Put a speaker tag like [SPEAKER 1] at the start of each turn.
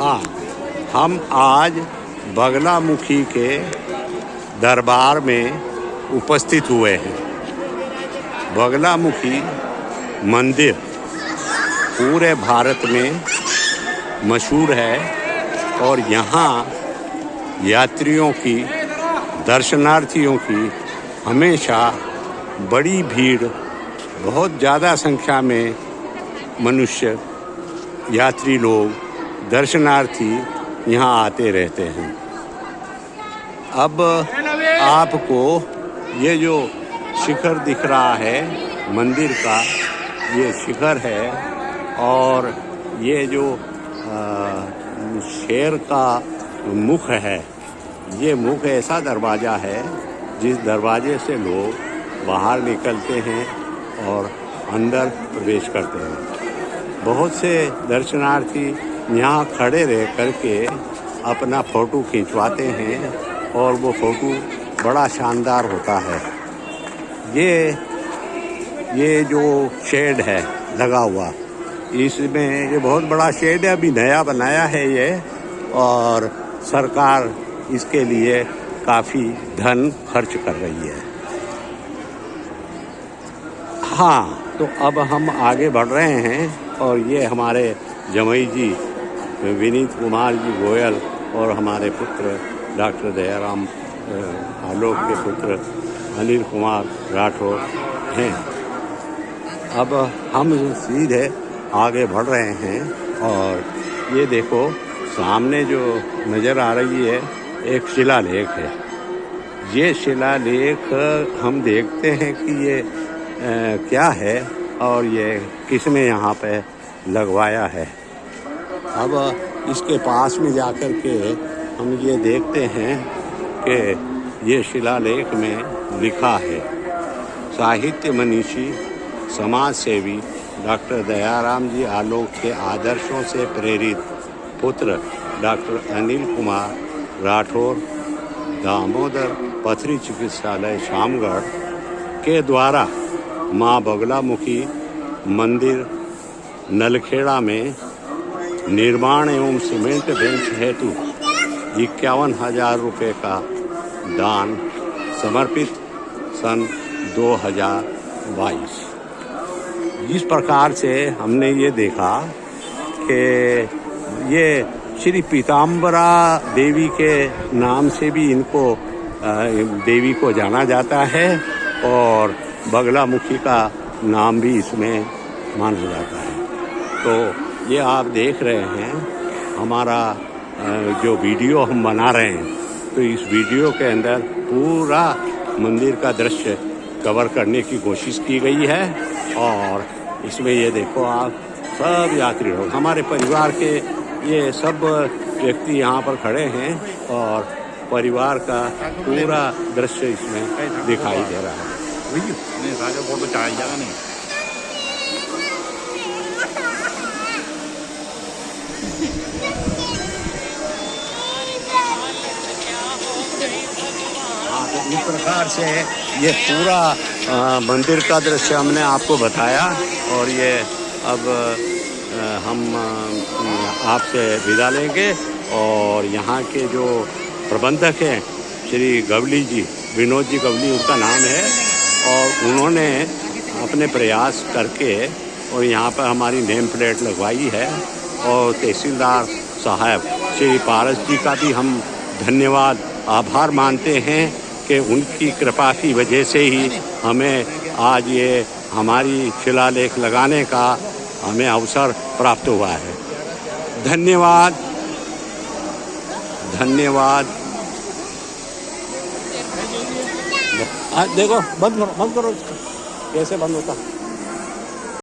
[SPEAKER 1] हाँ हम आज बगला मुखी के दरबार में उपस्थित हुए हैं। बगला मुखी मंदिर पूरे भारत में मशहूर है और यहाँ यात्रियों की, दर्शनार्थियों की हमेशा बड़ी भीड़, बहुत ज़्यादा संख्या में मनुष्य, यात्री लोग दर्शनार्थी यहाँ आते रहते हैं। अब आपको ये जो शिखर दिख रहा है, मंदिर का, ये शिखर है और ये जो शेर का मुख है, ये मुख ऐसा दरवाज़ा है जिस दरवाजे से लोग बाहर निकलते हैं और अंदर प्रवेश करते हैं। बहुत से दर्शनार्थी यहाँ खड़े रह करके अपना फ़ोटो खिंचवाते हैं और वो फ़ोटो बड़ा शानदार होता है। ये ये जो शेड है, लगा हुआ, इसमें ये बहुत बड़ा शेड है, अभी नया बनाया है ये, और सरकार इसके लिए काफ़ी धन खर्च कर रही है। हाँ तो अब हम आगे बढ़ रहे हैं और ये हमारे जमई जी विनीत कुमार जी गोयल और हमारे पुत्र डॉक्टर दयाराम आलोक के पुत्र अनिल कुमार राठौर हैं। अब हम सीधे आगे बढ़ रहे हैं और ये देखो सामने जो नज़र आ रही है एक शिलालेख है। ये शिलालेख हम देखते हैं कि ये आ, क्या है और ये किसने यहाँ पे लगवाया है। अब इसके पास में जाकर के हम ये देखते हैं कि ये शिलालेख में लिखा है। साहित्य मनीषी समाज सेवी डॉक्टर दयाराम जी आलोक के आदर्शों से प्रेरित पुत्र डॉक्टर अनिल कुमार राठौर, दामोदर पथरी चिकित्सालय शामगढ़ के द्वारा माँ बगलामुखी मंदिर नलखेड़ा में निर्माण एवं सीमेंट बेंच हेतु इक्यावन हज़ार रुपये का दान समर्पित सन 2022 इस प्रकार से हमने ये देखा कि ये श्री पीताम्बरा देवी के नाम से भी इनको देवी को जाना जाता है और बगला मुखी का नाम भी इसमें माना जाता है। तो ये आप देख रहे हैं, हमारा जो वीडियो हम बना रहे हैं। तो इस वीडियो के अंदर पूरा मंदिर का दृश्य कवर करने की कोशिश की गई है और इसमें ये देखो आप, सब यात्री लोग, हमारे परिवार के ये सब व्यक्ति यहाँ पर खड़े हैं और परिवार का पूरा दृश्य इसमें दिखाई दे रहा है। इस प्रकार से ये पूरा मंदिर का दृश्य हमने आपको बताया और ये अब हम आपसे विदा लेंगे और यहाँ के जो प्रबंधक हैं, श्री गवली जी, विनोद जी गवली उनका नाम है और उन्होंने अपने प्रयास करके और यहाँ पर हमारी नेम प्लेट लगवाई है और तहसीलदार साहब श्री पारस जी का भी हम धन्यवाद, आभार मानते हैं। कि उनकी कृपा की वजह से ही हमें आज ये हमारी शिलालेख लगाने का हमें अवसर प्राप्त हुआ है। धन्यवाद। धन्यवाद। देखो, बंद करो बंद करो कैसे बंद होता?